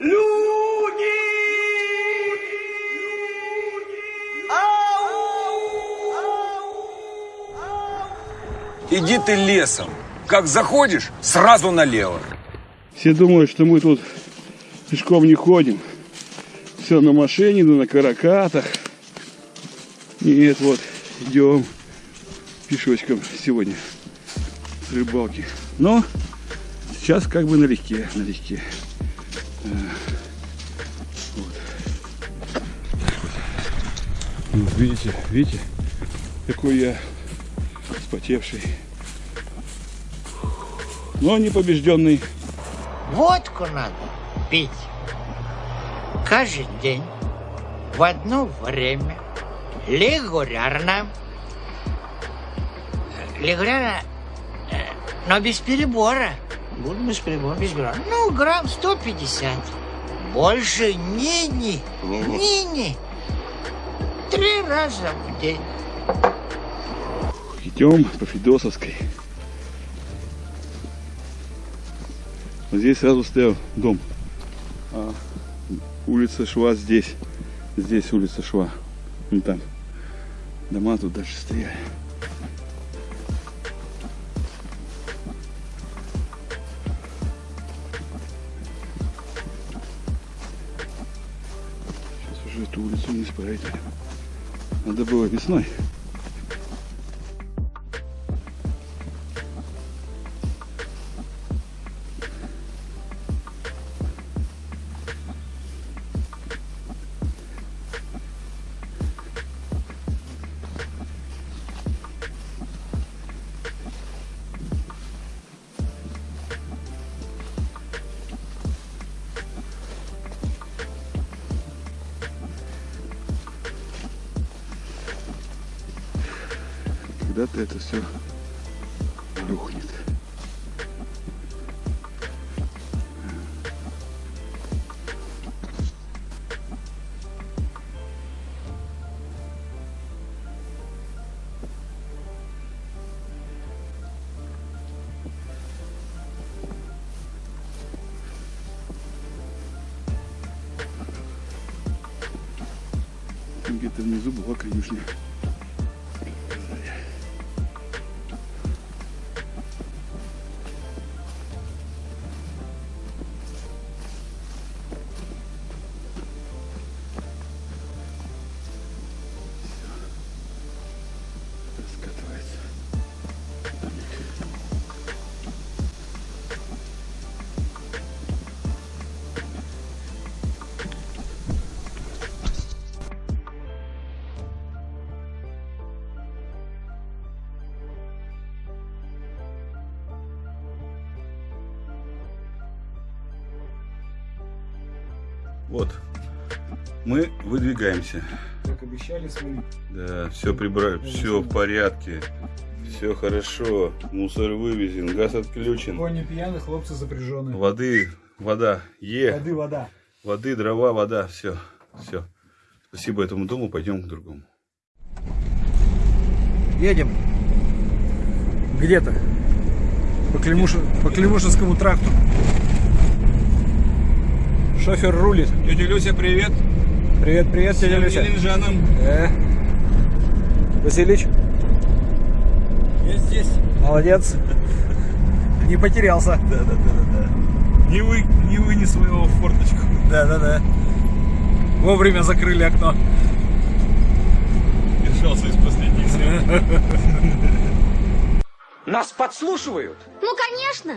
Люди! Иди ты лесом. Как заходишь, сразу налево. Все думают, что мы тут пешком не ходим. Все на машине, ну на каракатах. Нет, вот, идем пешочком сегодня с рыбалки. Но сейчас как бы налегке, налегке. Вот. Вот, видите, видите, какой я вспотевший. Но не побежденный. Водку надо пить каждый день в одно время регулярно. Регулярно, э, но без перебора. Буду без перебора. Без грамм. Ну, грамм 150. Больше ни-ни. Ни-ни. Три раза в день. Идем по Федосовской. Вот здесь сразу стоял дом. А улица шла здесь. Здесь улица шла. Вон там. Дома тут дальше стояли. Эту улицу не исправить. Надо было весной. Когда-то это все рухнет. Где-то внизу была конюшня. Вот, мы выдвигаемся. Как обещали, свалить. Да, все прибрали, все в порядке, все хорошо, мусор вывезен, газ отключен, Кони пьяные, хлопцы запряженные. воды, вода, е, Воды, вода. воды, дрова, вода, все, все. Спасибо этому дому, пойдем к другому. Едем. Где-то. По, Климуш... по Климушинскому тракту. Шофер рулит. Тетя Люся, привет. Привет, привет, тетя Люся. Ленинжанам. Э. Василич, Я здесь. молодец. Не потерялся. Да, да, да, да, да. Не, вы, не вынес своего в форточку. Да, да, да. Вовремя закрыли окно. Держался из последних сил. Нас подслушивают. Ну, конечно.